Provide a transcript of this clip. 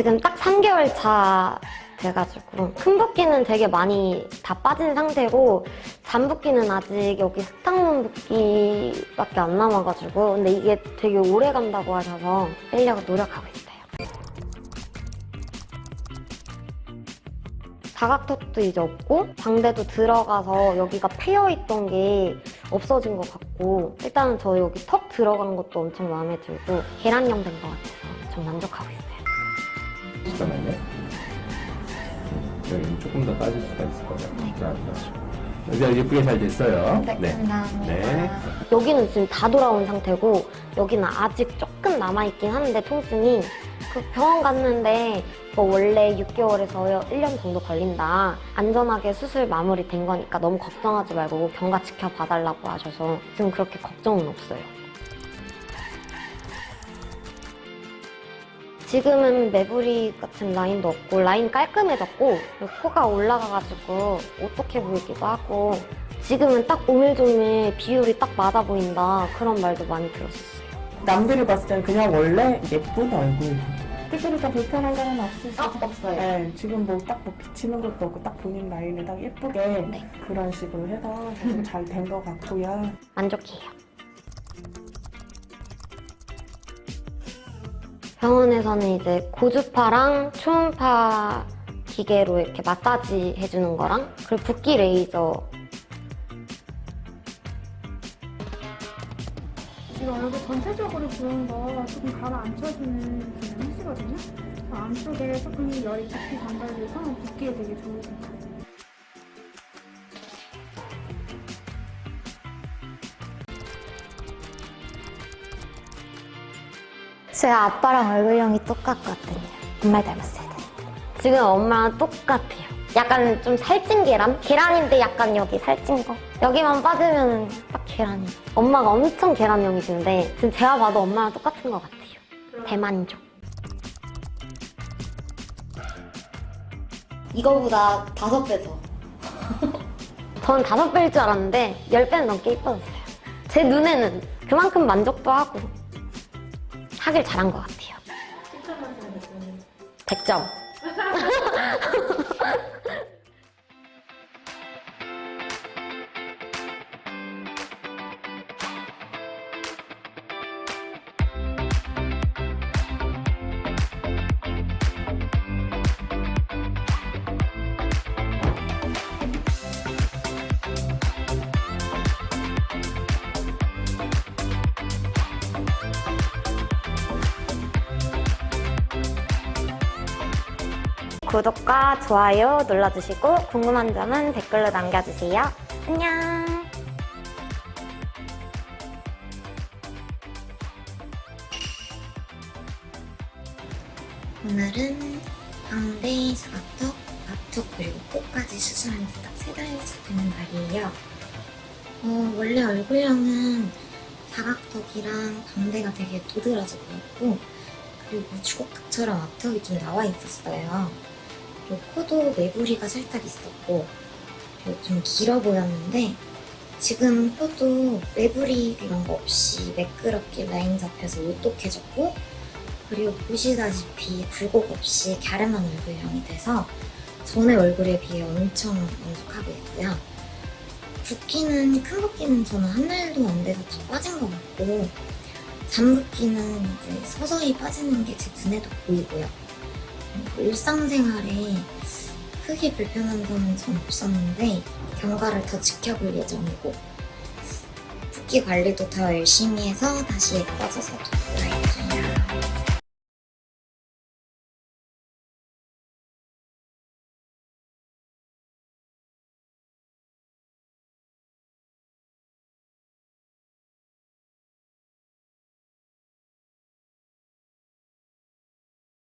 지금 딱 3개월 차 돼가지고 큰 붓기는 되게 많이 다 빠진 상태고 잔 붓기는 아직 여기 스탕문 붓기밖에 안 남아가지고 근데 이게 되게 오래 간다고 하셔서 빼려고 노력하고 있어요. 자각턱도 이제 없고 광대도 들어가서 여기가 패여있던 게 없어진 것 같고 일단은 저 여기 턱 들어간 것도 엄청 마음에 들고 계란형 된 것 같아서 좀 만족하고 있어요. 잠깐만요. 여기는 조금 더 빠질 수가 있을 거예요. 자, 여기가 예쁘게 잘 됐어요. 네. 감사합니다. 네. 여기는 지금 다 돌아온 상태고 여기는 아직 조금 남아있긴 하는데 통증이 그 병원 갔는데 뭐 원래 6개월에서 1년 정도 걸린다 안전하게 수술 마무리 된 거니까 너무 걱정하지 말고 경과 지켜봐달라고 하셔서 지금 그렇게 걱정은 없어요 지금은 매부리 같은 라인도 없고 라인 깔끔해졌고 코가 올라가가지고 오똑해 보이기도 하고 지금은 딱 오밀조밀 비율이 딱 맞아 보인다 그런 말도 많이 들었어요 남들이 봤을 때는 그냥 원래 예쁜 얼굴. 특별히 더 불편한 점은 없으시죠? 없어요 네, 지금 뭐 딱 뭐 비치는 것도 없고 딱 본인 라인을 딱 예쁘게 네. 그런 식으로 해서 잘 된 것 같고요. 만족해요. 병원에서는 이제 고주파랑 초음파 기계로 이렇게 마사지 해주는 거랑 그리고 붓기 레이저 지금 얼굴 전체적으로 부은 거 조금 가라앉혀주는 그런 하시거든요. 그 안쪽에 조금 열이 깊이 전달돼서 붓기에 되게 좋으세요. 제 아빠랑 얼굴형이 똑같거든요. 정말 닮았어요. 지금 엄마랑 똑같아요. 약간 좀 살찐 계란? 계란인데 약간 여기 살찐 거. 여기만 빠지면 딱 계란이. 엄마가 엄청 계란형이신데 지금 제가 봐도 엄마랑 똑같은 것 같아요. 대만족. 이거보다 다섯 배 더. 전 다섯 배일 줄 알았는데 열 배는 넘게 이뻐졌어요. 제 눈에는 그만큼 만족도 하고 하길 잘한 것 같아요. 100점. 구독과 좋아요 눌러주시고 궁금한 점은 댓글로 남겨주세요. 안녕. 오늘은 광대, 사각턱, 앞턱 그리고 코까지 수술한 지 딱 세 달차 되는 날이에요. 어, 원래 얼굴형은 사각턱이랑 광대가 되게 도드라져 보였고 그리고 주걱턱처럼 앞턱이 좀 나와 있었어요. 그리고 코도 매부리가 살짝 있었고 그리고 좀 길어 보였는데 지금 코도 매부리 이런 거 없이 매끄럽게 라인 잡혀서 오똑해졌고 그리고 보시다시피 굴곡 없이 갸름한 얼굴형이 돼서 전의 얼굴에 비해 엄청 만족하고 있고요. 붓기는 큰 붓기는 저는 한 달도 안 돼서 다 빠진 것 같고 잔 붓기는 이제 서서히 빠지는 게 제 눈에도 보이고요. 일상생활에 크게 불편한 점은 전 없었는데 경과를 더 지켜볼 예정이고 붓기 관리도 더 열심히 해서 다시 예뻐져서 돌아요.